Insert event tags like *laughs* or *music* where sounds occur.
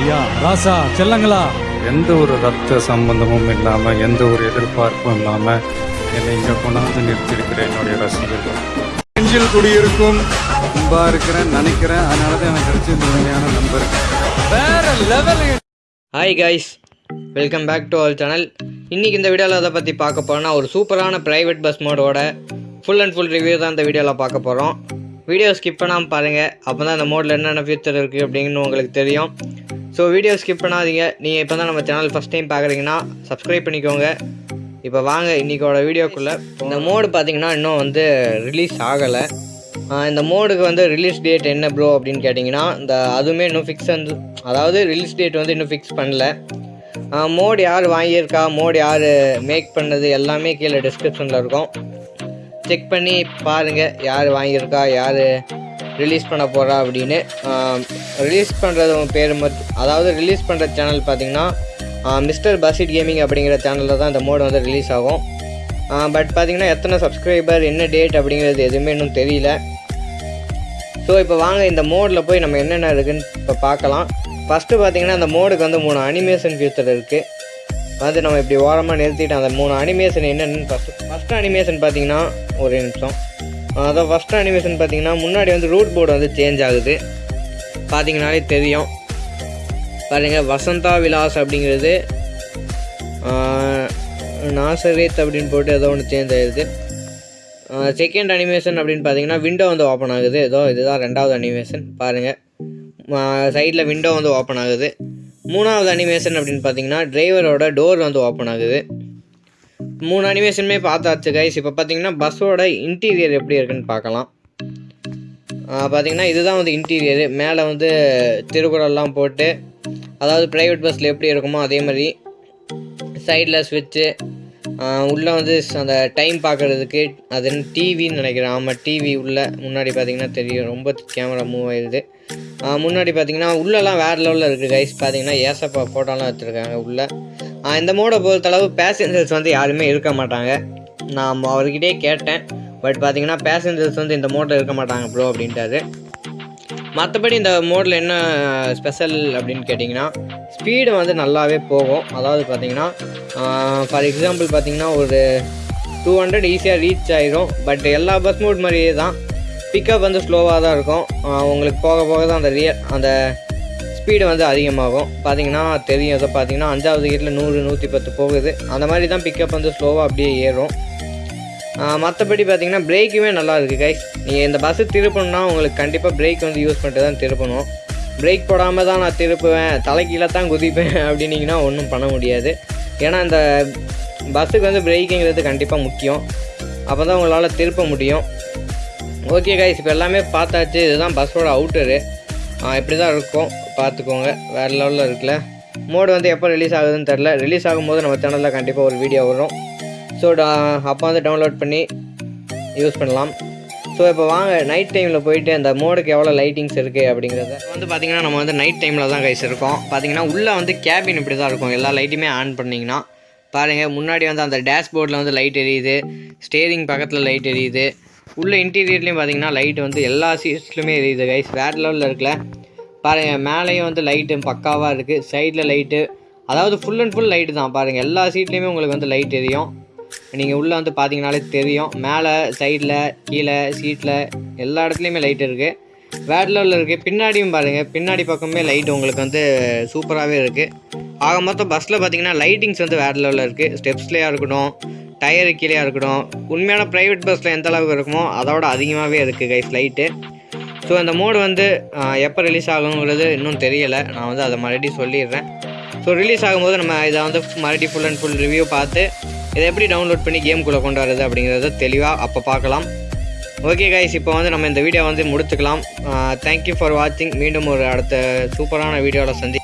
ஐயா ராசா செல்லங்களா? எந்த ஒரு ரத்த சம்பந்தமும் இல்லாமல் எந்த ஒரு எதிர்பார்ப்பும் இல்லாமல் என்னை இங்கே கொண்டாந்து நிறுத்தியிருக்கிற என்னுடைய ரசிகர்கள். நெஞ்சில் குடியிருக்கும் அன்பா இருக்கிறேன் நினைக்கிறேன். அதனால தான் எனக்கு கிடைச்ச இந்த உண்மையான நம்பர் வேற level hi guys welcome back to our channel இன்றைக்கி இந்த வீடியோவில் அதை பற்றி பார்க்க போகிறோன்னா ஒரு சூப்பரான ப்ரைவேட் பஸ் மோடோட ஃபுல் அண்ட் ஃபுல் ரிவ்யூ தான் இந்த வீடியோவில் பார்க்க போகிறோம் வீடியோ ஸ்கிப் பண்ணாமல் பாருங்கள் அப்போ தான் இந்த மோடில் என்னென்ன ஃபியூச்சர் இருக்குது அப்படின்னு உங்களுக்கு தெரியும். ஸோ வீடியோ ஸ்கிப் பண்ணாதீங்க. நீங்கள் இப்போ தான் நம்ம சேனல் ஃபஸ்ட் டைம் பார்க்குறீங்கன்னா சப்ஸ்கிரைப் பண்ணிக்கோங்க. இப்போ வாங்க இன்றைக்கோட வீடியோக்குள்ளே. இந்த மோடு பார்த்தீங்கன்னா இன்னும் வந்து ரிலீஸ் ஆகலை. இந்த மோடுக்கு வந்து ரிலீஸ் டேட் என்ன ப்ரோ அப்படின்னு கேட்டிங்கன்னா இந்த அதுவுமே இன்னும் ஃபிக்ஸ் வந்து அதாவது ரிலீஸ் டேட் வந்து இன்னும் ஃபிக்ஸ் பண்ணல. மோடு யார் வாங்கியிருக்கா? மோடு யார் மேக் பண்ணது? எல்லாமே கீழே டிஸ்கிரிப்ஷனில் இருக்கும். செக் பண்ணி பாருங்கள் யார் வாங்கியிருக்கா? யார் ரிலீஸ் பண்ண போகிறா அப்படின்னு ரிலீஸ் பண்ணுறது பேர் மட்டும் அதாவது ரிலீஸ் பண்ணுற சேனல் பார்த்திங்கன்னா மிஸ்டர் பசிட் கேமிங் அப்படிங்கிற சேனலில் தான் இந்த மோடு வந்து ரிலீஸ் ஆகும். பட் பார்த்தீங்கன்னா எத்தனை சப்ஸ்கிரைபர் என்ன டேட் அப்படிங்கிறது எதுவுமே இன்னும் தெரியல. ஸோ இப்போ வாங்க இந்த மோடில் போய் நம்ம என்னென்ன இருக்குதுன்னு இப்போ பார்க்கலாம் ஃபஸ்ட்டு பார்த்தீங்கன்னா அந்த மோடுக்கு வந்து மூணு அனிமேஷன் ஃபியூச்சர் இருக்குது வந்து நம்ம இப்படி ஓரமாக நிறுத்திட்டு அந்த மூணு அனிமேஷன் என்னென்னு ஃபஸ்ட்டு ஃபஸ்ட்டு அனிமேஷன் பார்த்திங்கன்னா ஒரு நிமிஷம். அதான் ஃபஸ்ட்டு அனிமேஷன் பார்த்தீங்கன்னா முன்னாடி வந்து ரூட் போர்டு வந்து சேஞ்ச் ஆகுது. பார்த்தீங்கனாலே தெரியும். பாருங்கள் வசந்தா விலாஸ் அப்படிங்கிறது நாசரேத் அப்படின்னு போட்டு ஏதோ ஒன்று சேஞ்ச் ஆகிருக்கு செகண்ட் அனிமேஷன் அப்படின்னு பார்த்தீங்கன்னா விண்டோ வந்து ஓப்பன் ஆகுது. ஏதோ இதுதான் ரெண்டாவது அனிமேஷன் பாருங்கள் சைடில் விண்டோ வந்து ஓப்பன் ஆகுது. மூணாவது அனிமேஷன் அப்படின்னு பார்த்தீங்கன்னா டிரைவரோட டோர் வந்து ஓப்பன் ஆகுது. மூணு அனிமேஷனுமே பார்த்தாச்சு கைஸ் இப்போ பார்த்தீங்கன்னா பஸ்ஸோட இன்டீரியர் எப்படி இருக்குன்னு பார்க்கலாம். பார்த்தீங்கன்னா இதுதான் வந்து இன்டீரியரு மேலே வந்து திருக்குறள்லாம் போட்டு அதாவது ப்ரைவேட் பஸ்ஸில் எப்படி இருக்குமோ அதே மாதிரி சைடில் ஸ்விட்சு உள்ளே வந்து அந்த டைம் பார்க்குறதுக்கு அது டிவின்னு நினைக்கிறேன். ஆமாம் டிவி உள்ளே முன்னாடி பார்த்தீங்கன்னா தெரியும். ரொம்ப கேமரா மூவ் ஆயிடுது முன்னாடி பார்த்தீங்கன்னா உள்ளெல்லாம் வேறு லெவலில் இருக்குது கைஸ் பார்த்தீங்கன்னா ஏசப்பா ஃபோட்டோலாம் வச்சுருக்காங்க உள்ளே. இந்த மோடை பொறுத்தளவு பேசஞ்சர்ஸ் வந்து யாருமே இருக்க மாட்டாங்க. நான் அவர்கிட்டே கேட்டேன். பட் பார்த்தீங்கன்னா பேசஞ்சர்ஸ் வந்து இந்த மோட்டில் இருக்க மாட்டாங்க ப்ரோ அப்படின்ட்டாரு. மற்றபடி இந்த மோடில் என்ன ஸ்பெஷல் அப்படின்னு கேட்டிங்கன்னா ஸ்பீடு வந்து நல்லாவே போகும். அதாவது பார்த்திங்கன்னா ஃபார் எக்ஸாம்பிள் பார்த்தீங்கன்னா ஒரு டூ ஹண்ட்ரட் ஈஸியாக ரீச் ஆகிரும் பட் எல்லா பஸ் மோட் மாதிரியே தான். பிக்கப் வந்து ஸ்லோவாக தான் இருக்கும். உங்களுக்கு போக போக தான் அந்த ரியல் அந்த ஸ்பீடு வந்து அதிகமாகும். பார்த்தீங்கன்னா தெரியும். இதை பார்த்தீங்கன்னா அஞ்சாவது கீட்டில் நூறு நூற்றி பத்து போகுது. அந்த மாதிரி தான் பிக்கப் வந்து ஸ்லோவாக அப்படியே ஏறும். மற்றபடி பார்த்தீங்கன்னா பிரேக்குமே நல்லா இருக்குது கைஸ் நீங்கள் இந்த பஸ்ஸு திருப்பணும்னா உங்களுக்கு கண்டிப்பாக பிரேக் வந்து யூஸ் பண்ணிட்டு தான் திருப்பணும். பிரேக் போடாமல் தான் நான் திருப்புவேன். தலைக்கீழே தான் குதிப்பேன் *laughs* அப்படின்னீங்கன்னா ஒன்றும் பண்ண முடியாது. ஏன்னா இந்த பஸ்ஸுக்கு வந்து பிரேக்குங்கிறது கண்டிப்பாக முக்கியம். அப்போ தான் உங்களால் திருப்ப முடியும். ஓகே கைஸ் இப்போ எல்லாமே பார்த்தாச்சு. இதுதான் பஸ்ஸோட அவுட்டரு இப்படி தான் இருக்கும். பார்த்துக்கோங்க. வேறு லெவலில் இருக்குல்ல. மோடு வந்து எப்போ ரிலீஸ் ஆகுதுன்னு தெரில ரிலீஸ் ஆகும்போது நம்ம சேனலில் கண்டிப்பாக ஒரு வீடியோ வரும். ஸோ அப்போ வந்து டவுன்லோட் பண்ணி யூஸ் பண்ணலாம். ஸோ இப்போ வாங்க நைட் டைமில் போயிட்டு அந்த மோடுக்கு எவ்வளோ லைட்டிங்ஸ் இருக்குது அப்படிங்கிறத. வந்து பார்த்திங்கன்னா நம்ம வந்து நைட் டைமில் தான் கைஸ் இருக்கோம். பார்த்தீங்கன்னா உள்ளே வந்து கேபின் இப்படி தான் இருக்கும். எல்லா லைட்டுமே ஆன் பண்ணிங்கன்னா பாருங்கள் முன்னாடி வந்து அந்த டேஷ்போர்டில் வந்து லைட் எரியுது. ஸ்டேரிங் பக்கத்தில் லைட் எரியுது. உள்ள இன்டீரியர்லேயும் பார்த்திங்கன்னா லைட் வந்து எல்லா சீட்ஸ்லையுமே எரியுது கைஸ் வேறு லெவலில் இருக்குல்ல. பாருங்கள் மேலேயும் வந்து லைட்டு பக்காவாக இருக்குது சைடில் லைட்டு அதாவது ஃபுல் அண்ட் ஃபுல் லைட்டு தான். பாருங்கள் எல்லா சீட்லேயுமே உங்களுக்கு வந்து லைட் எரியும் நீங்கள் உள்ளே வந்து பார்த்தீங்கனாலே தெரியும். மேலே சைடில் கீழே சீட்டில் எல்லா இடத்துலையுமே லைட் இருக்குது வேறு லெவலில் இருக்குது பின்னாடியும் பாருங்கள் பின்னாடி பக்கமே லைட் உங்களுக்கு வந்து சூப்பராகவே இருக்குது ஆக மொத்தம் பஸ்ஸில் பார்த்தீங்கன்னா லைட்டிங்ஸ் வந்து வேறு லெவலில் இருக்குது ஸ்டெப்ஸ்லேயாக இருக்கட்டும் டயரு கீழேயா இருக்கட்டும். உண்மையான ப்ரைவேட் பஸ்ஸில் எந்த அளவுக்கு இருக்குமோ அதோட அதிகமாகவே இருக்குது கைஸ் லைட்டு ஸோ அந்த மோடு வந்து எப்போ ரிலீஸ் ஆகுங்கிறது இன்னும் தெரியலை. நான் வந்து அதை மறுபடியும் சொல்லிடுறேன். ஸோ ரிலீஸ் ஆகும்போது நம்ம இதை வந்து மறுபடியும் ஃபுல் அண்ட் ஃபுல் ரிவ்யூ பார்த்து இதை எப்படி டவுன்லோட் பண்ணி கேம்குள்ளே கொண்டு வரது அப்படிங்கிறத தெளிவாக அப்போ பார்க்கலாம். ஓகே கைஸ் இப்போ வந்து நம்ம இந்த வீடியோ வந்து முடித்துக்கலாம். தேங்க்யூ ஃபார் வாட்சிங் மீண்டும் ஒரு அடுத்த சூப்பரான வீடியோவில் சந்தி